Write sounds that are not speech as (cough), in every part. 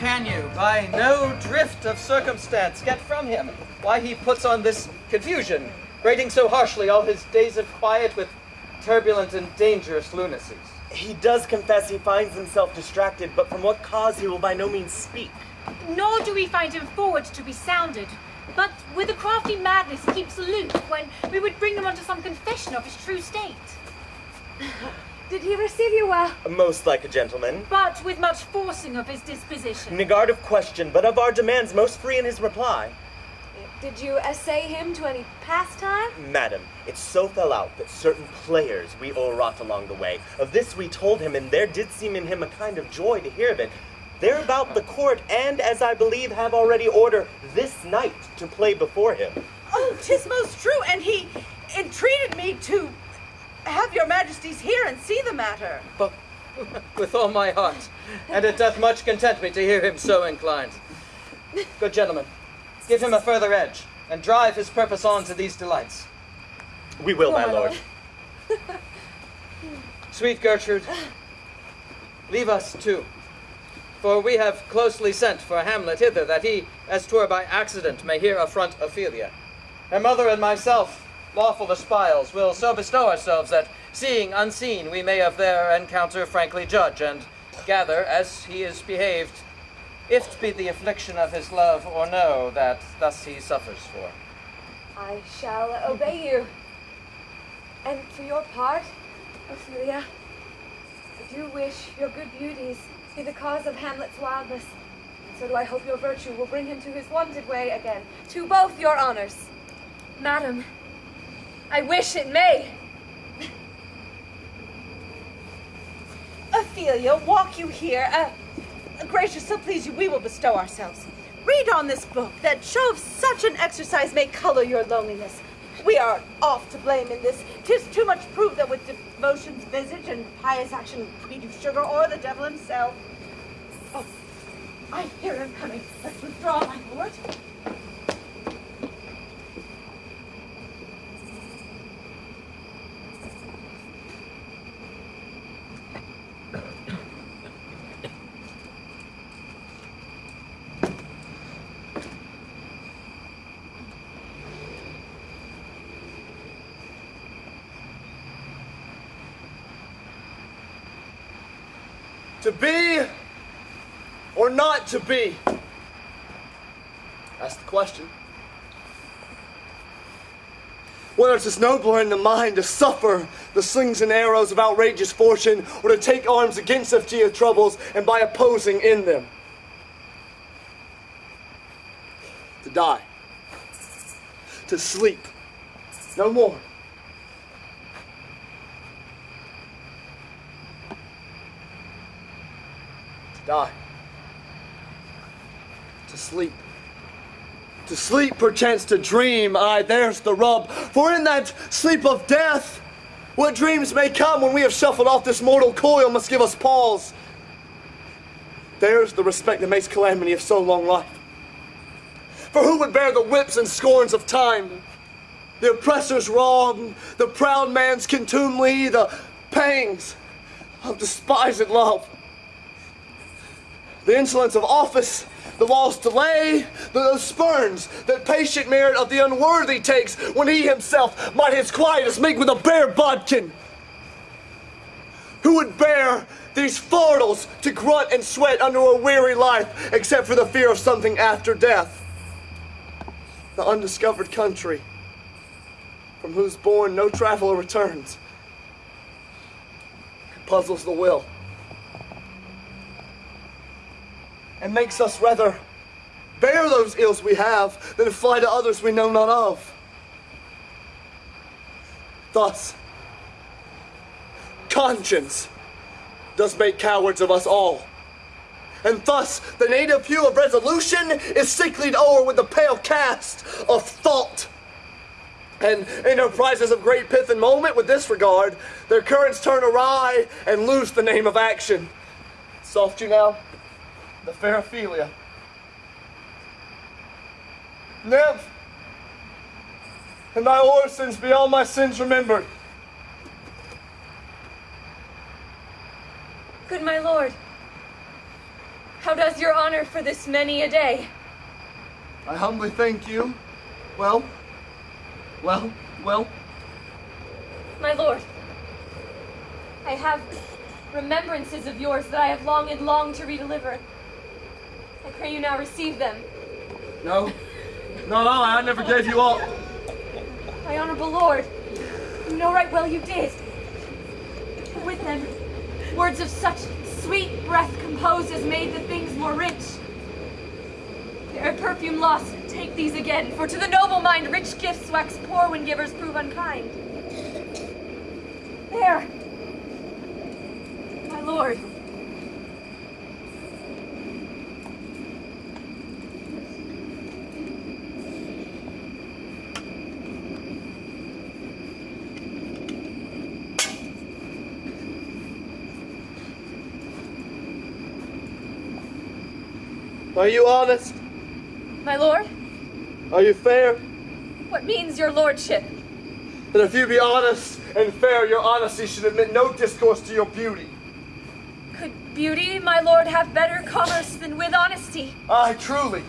can you, by no drift of circumstance, get from him why he puts on this confusion, rating so harshly all his days of quiet with turbulent and dangerous lunacies? He does confess he finds himself distracted, but from what cause he will by no means speak. Nor do we find him forward to be sounded, but with a crafty madness keeps aloof when we would bring him unto some confession of his true state. (laughs) Did he receive you well? Most like a gentleman. But with much forcing of his disposition. Negard of question, but of our demands most free in his reply. Did you essay him to any pastime? Madam, it so fell out that certain players we o'erwrought along the way. Of this we told him, and there did seem in him a kind of joy to hear of it. They're about the court, and as I believe have already order this night to play before him. Oh, tis most true, and he entreated me to have your majesties hear and see the matter. But with all my heart, and it doth much content me to hear him so inclined. Good gentlemen, give him a further edge, and drive his purpose on to these delights. We will, my lord. (laughs) Sweet Gertrude, leave us too. For we have closely sent for Hamlet hither, that he, as twere by accident, may here affront Ophelia. Her mother and myself, lawful espials, will so bestow ourselves that, seeing unseen, we may of their encounter frankly judge, and gather, as he is behaved, if 't be the affliction of his love or no that thus he suffers for. I shall obey you. And for your part, Ophelia, I do wish your good beauties be the cause of Hamlet's wildness. And so do I hope your virtue will bring him to his wonted way again, to both your honors. Madam, I wish it may. Ophelia, walk you here. Uh, gracious, so please you, we will bestow ourselves. Read on this book, that show of such an exercise may color your loneliness. We are oft to blame in this. Tis too much proof that with devotion's visage and pious action we do sugar or the devil himself. Oh, I hear him coming. Let's withdraw, my lord. To be or not to be? That's the question. Whether it's nobler in the mind to suffer the slings and arrows of outrageous fortune or to take arms against fear troubles and by opposing in them. To die. To sleep. No more. Die. To sleep. To sleep, perchance to dream, aye, there's the rub. For in that sleep of death, what dreams may come when we have shuffled off this mortal coil must give us pause. There's the respect that makes calamity of so long life. For who would bear the whips and scorns of time? The oppressor's wrong, the proud man's contumely, the pangs of despised love. The insolence of office, the law's delay, the spurns that patient merit of the unworthy takes when he himself might his quietus make with a bare bodkin. Who would bear these fardels to grunt and sweat under a weary life except for the fear of something after death? The undiscovered country from whose bourne no traveler returns puzzles the will. And makes us rather bear those ills we have than fly to others we know not of. Thus, conscience does make cowards of us all. And thus, the native hue of resolution is sicklied o'er with the pale cast of thought. And enterprises of great pith and moment with this regard, their currents turn awry and lose the name of action. Soft you now? The fair Ophelia. Nymph, and thy orisons be all my sins remembered. Good my lord, How does your honor for this many a day? I humbly thank you. Well, well, well. My lord, I have remembrances of yours that I have longed and longed to redeliver. I pray you now receive them. No, no, no, I never gave you up. My honorable lord, you know right well you did. With them, words of such sweet breath composed as made the things more rich. Their perfume lost, take these again, for to the noble mind rich gifts wax poor when givers prove unkind. There, my lord. Are you honest? My lord, Are you fair? what means your lordship? That if you be honest and fair, your honesty should admit no discourse to your beauty. Could beauty, my lord, have better commerce than with honesty? Aye, truly.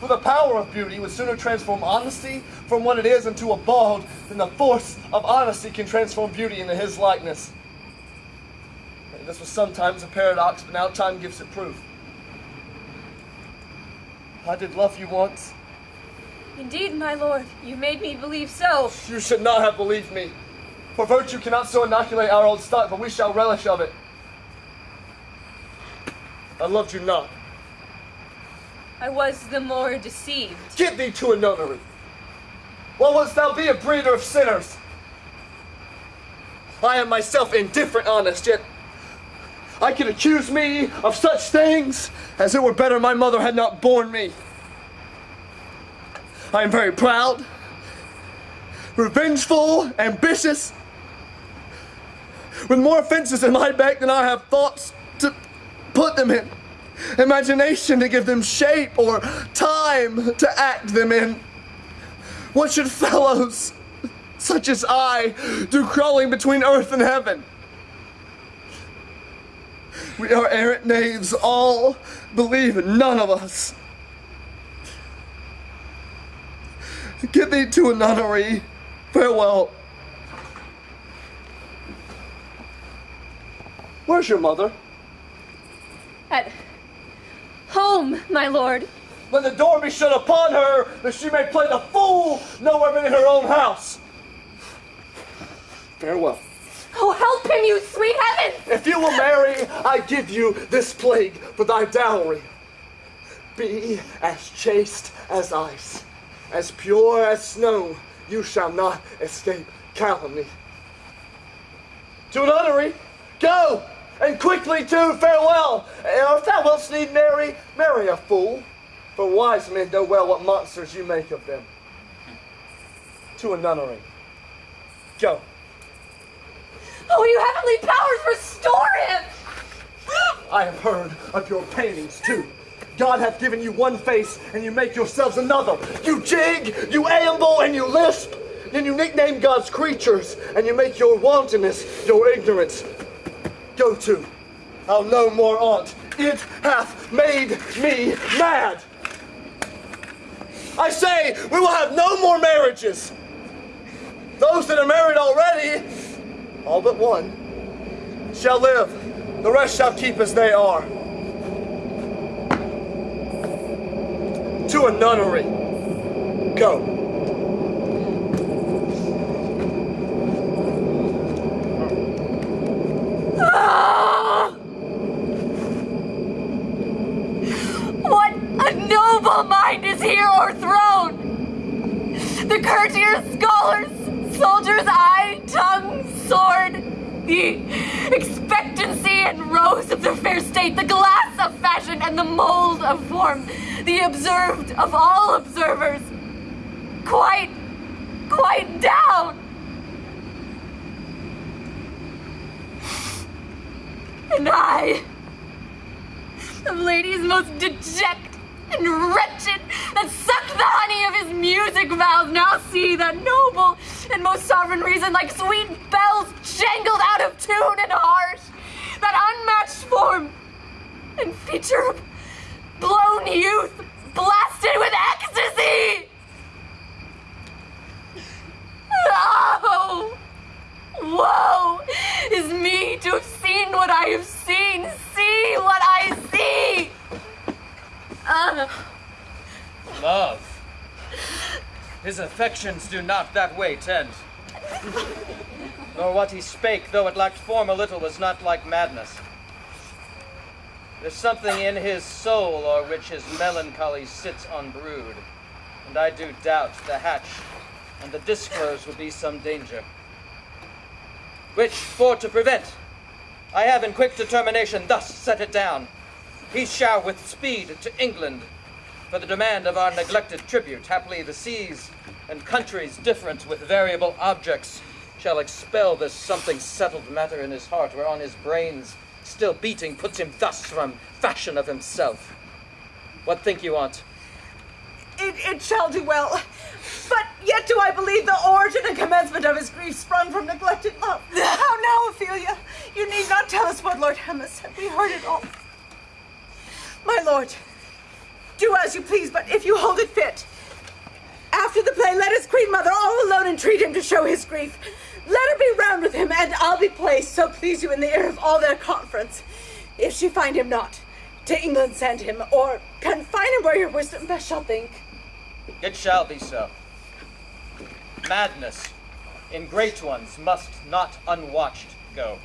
For the power of beauty would sooner transform honesty from what it is into a bald than the force of honesty can transform beauty into his likeness. And this was sometimes a paradox, but now time gives it proof. I did love you once. Indeed, my lord, you made me believe so. You should not have believed me. For virtue cannot so inoculate our old stock, but we shall relish of it. I loved you not. I was the more deceived. Get thee to a notary. What wouldst thou be a breeder of sinners? I am myself indifferent honest, yet I can accuse me of such things as it were better my mother had not borne me. I am very proud, revengeful, ambitious, with more offenses in my back than I have thoughts to put them in, imagination to give them shape, or time to act them in. What should fellows such as I do crawling between earth and heaven? We are errant knaves, all believe none of us. Get thee to a nunnery. Farewell. Where's your mother? At home, my lord. Let the door be shut upon her, that she may play the fool nowhere but in her own house. Farewell. Oh, help him, you sweet heavens! If you will marry, I give you this plague for thy dowry. Be as chaste as ice, as pure as snow, you shall not escape calumny. To an nunnery, go, and quickly too, farewell. Or if thou wilt need marry, marry a fool, for wise men know well what monsters you make of them. To a nunnery, go. Oh, you heavenly powers, restore him! I have heard of your paintings too. God hath given you one face, and you make yourselves another. You jig, you amble, and you lisp. Then you nickname God's creatures, and you make your wantonness your ignorance. Go to. I'll no more aunt. It hath made me mad. I say, we will have no more marriages. Those that are married already, all but one, shall live. The rest shall keep as they are. To a nunnery. Go. What a noble mind is here o'erthrown! The courtiers, scholars, soldiers' eye, tongue, sword, the expectancy and rose of the fair state, the glass of fashion and the mold of form, the observed of all observers, quite, quite down. And I, the lady's most deject and wretched, that suck the honey of his music vows, now see that noble and most sovereign reason, like sweet bells jangled out of tune and harsh, that unmatched form and feature of own youth blasted with ecstasy! Oh! Woe is me to have seen what I have seen, see what I see! Uh, Love. His affections do not that way tend. Nor what he spake, though it lacked form a little, was not like madness. There's something in his soul o'er which his melancholy sits unbrewed, and I do doubt the hatch and the disclose will be some danger. Which, for to prevent, I have in quick determination thus set it down. He shall with speed to England for the demand of our neglected tribute. Haply the seas and countries different with variable objects shall expel this something settled matter in his heart, whereon his brains still beating puts him thus from fashion of himself. What think you on't? It, it shall do well. But yet do I believe the origin and commencement of his grief sprung from neglected love. How now, Ophelia? You need not tell us what Lord Hamlet said. We heard it all. My lord, do as you please, but if you hold it fit, after the play, let his queen mother all alone entreat him to show his grief. Let her be round with him, and I'll be placed, so please you, in the ear of all their conference. If she find him not, to England send him, or confine him where your wisdom best shall think. It shall be so. Madness in great ones must not unwatched go.